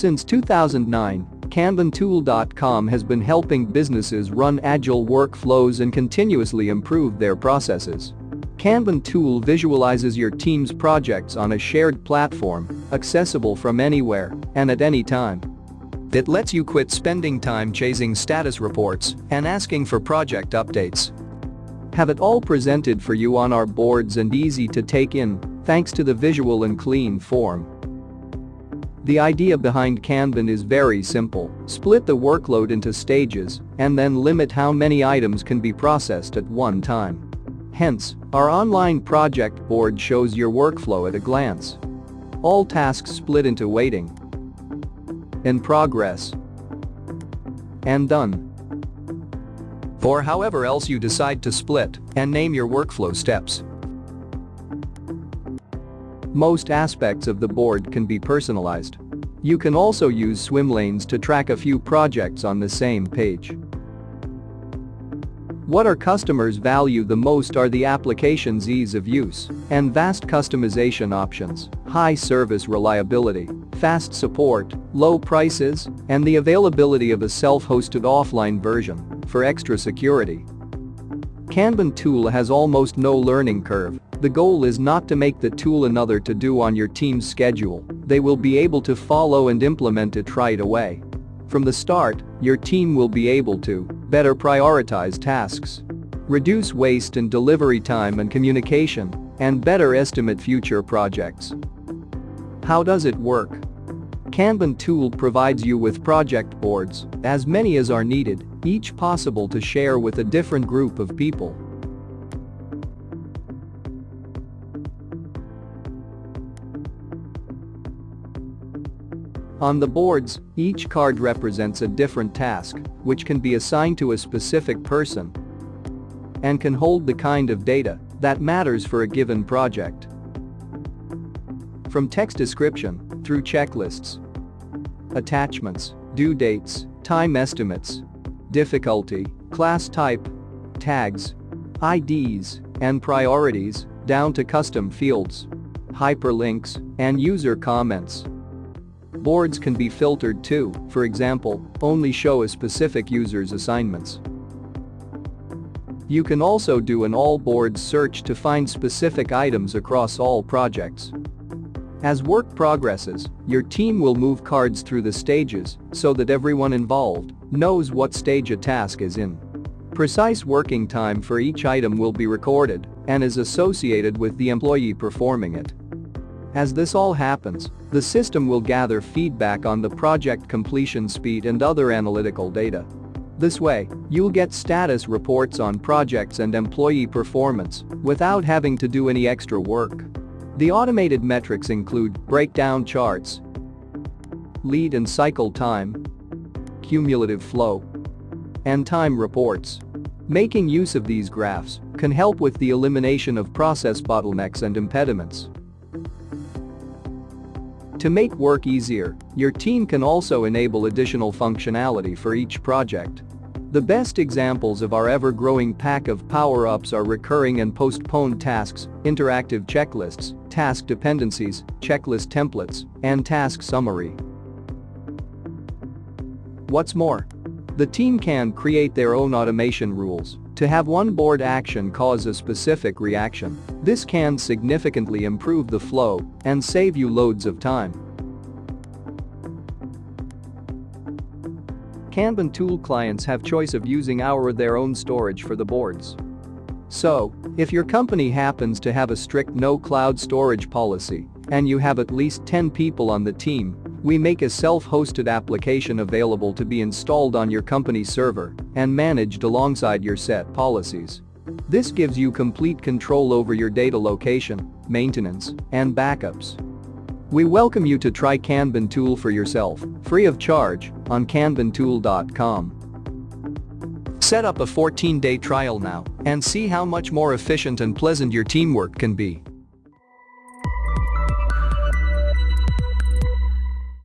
Since 2009, KanbanTool.com has been helping businesses run agile workflows and continuously improve their processes. Kanban tool visualizes your team's projects on a shared platform, accessible from anywhere and at any time. It lets you quit spending time chasing status reports and asking for project updates. Have it all presented for you on our boards and easy to take in, thanks to the visual and clean form. The idea behind Kanban is very simple, split the workload into stages and then limit how many items can be processed at one time. Hence, our online project board shows your workflow at a glance. All tasks split into waiting, in progress, and done. Or however else you decide to split and name your workflow steps. Most aspects of the board can be personalized. You can also use swim lanes to track a few projects on the same page. What our customers value the most are the application's ease of use and vast customization options, high service reliability, fast support, low prices, and the availability of a self-hosted offline version for extra security. Kanban tool has almost no learning curve. The goal is not to make the tool another to do on your team's schedule, they will be able to follow and implement it right away. From the start, your team will be able to better prioritize tasks, reduce waste in delivery time and communication, and better estimate future projects. How does it work? Kanban tool provides you with project boards, as many as are needed, each possible to share with a different group of people. On the boards, each card represents a different task, which can be assigned to a specific person and can hold the kind of data that matters for a given project. From text description through checklists, attachments, due dates, time estimates, difficulty, class type, tags, IDs, and priorities, down to custom fields, hyperlinks, and user comments. Boards can be filtered too, for example, only show a specific user's assignments. You can also do an all boards search to find specific items across all projects. As work progresses, your team will move cards through the stages so that everyone involved knows what stage a task is in. Precise working time for each item will be recorded and is associated with the employee performing it. As this all happens, the system will gather feedback on the project completion speed and other analytical data. This way, you'll get status reports on projects and employee performance without having to do any extra work. The automated metrics include breakdown charts, lead and cycle time, cumulative flow, and time reports. Making use of these graphs can help with the elimination of process bottlenecks and impediments. To make work easier, your team can also enable additional functionality for each project. The best examples of our ever-growing pack of power-ups are recurring and postponed tasks, interactive checklists, task dependencies, checklist templates, and task summary. What's more, the team can create their own automation rules to have one board action cause a specific reaction. This can significantly improve the flow and save you loads of time. Kanban tool clients have choice of using our or their own storage for the boards. So, if your company happens to have a strict no cloud storage policy and you have at least 10 people on the team, we make a self-hosted application available to be installed on your company server and managed alongside your set policies. This gives you complete control over your data location, maintenance, and backups. We welcome you to try Kanban tool for yourself, free of charge, on kanbantool.com. Set up a 14-day trial now and see how much more efficient and pleasant your teamwork can be.